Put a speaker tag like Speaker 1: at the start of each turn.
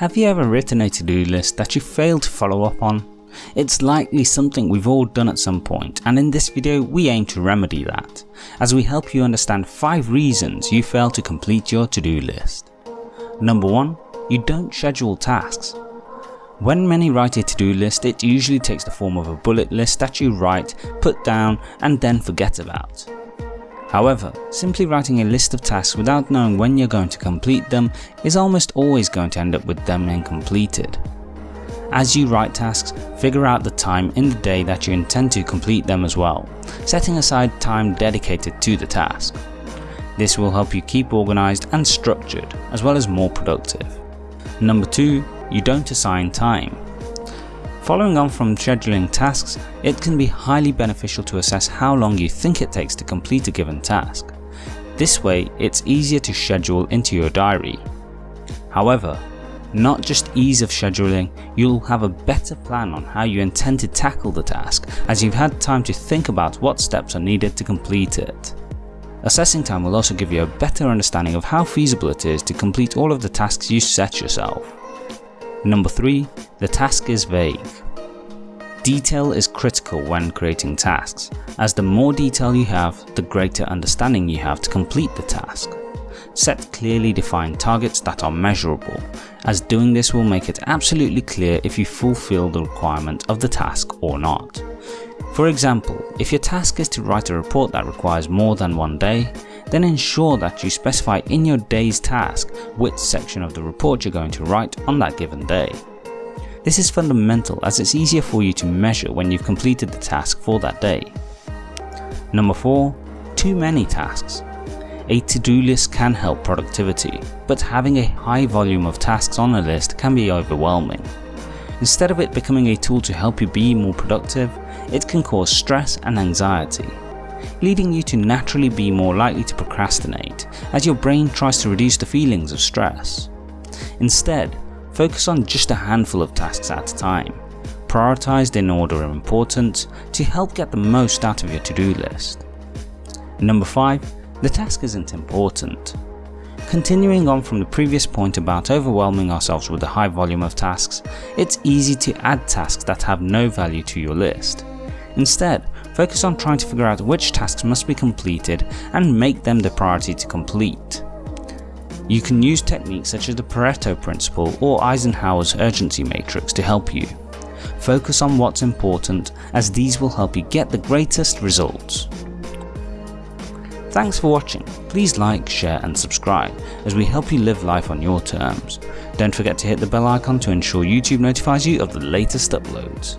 Speaker 1: Have you ever written a to-do list that you failed to follow up on? It's likely something we've all done at some point and in this video we aim to remedy that, as we help you understand 5 reasons you fail to complete your to-do list. Number 1. You don't schedule tasks. When many write a to-do list it usually takes the form of a bullet list that you write, put down and then forget about. However, simply writing a list of tasks without knowing when you're going to complete them is almost always going to end up with them incompleted. As you write tasks, figure out the time in the day that you intend to complete them as well, setting aside time dedicated to the task. This will help you keep organised and structured, as well as more productive. Number 2. You don't assign time. Following on from scheduling tasks, it can be highly beneficial to assess how long you think it takes to complete a given task. This way, it's easier to schedule into your diary. However, not just ease of scheduling, you'll have a better plan on how you intend to tackle the task as you've had time to think about what steps are needed to complete it. Assessing time will also give you a better understanding of how feasible it is to complete all of the tasks you set yourself. Number 3. The task is vague. Detail is critical when creating tasks, as the more detail you have, the greater understanding you have to complete the task. Set clearly defined targets that are measurable, as doing this will make it absolutely clear if you fulfill the requirement of the task or not. For example, if your task is to write a report that requires more than one day, then ensure that you specify in your day's task which section of the report you're going to write on that given day. This is fundamental as it's easier for you to measure when you've completed the task for that day. Number 4. Too many tasks. A to-do list can help productivity, but having a high volume of tasks on a list can be overwhelming. Instead of it becoming a tool to help you be more productive, it can cause stress and anxiety leading you to naturally be more likely to procrastinate as your brain tries to reduce the feelings of stress. Instead, focus on just a handful of tasks at a time, prioritised in order of importance to help get the most out of your to-do list. Number 5. The task isn't important. Continuing on from the previous point about overwhelming ourselves with a high volume of tasks, it's easy to add tasks that have no value to your list. Instead, focus on trying to figure out which tasks must be completed and make them the priority to complete. You can use techniques such as the Pareto principle or Eisenhower's urgency matrix to help you. Focus on what's important as these will help you get the greatest results. Thanks for watching, please like, share and subscribe as we help you live life on your terms. Don't forget to hit the bell icon to ensure YouTube notifies you of the latest uploads.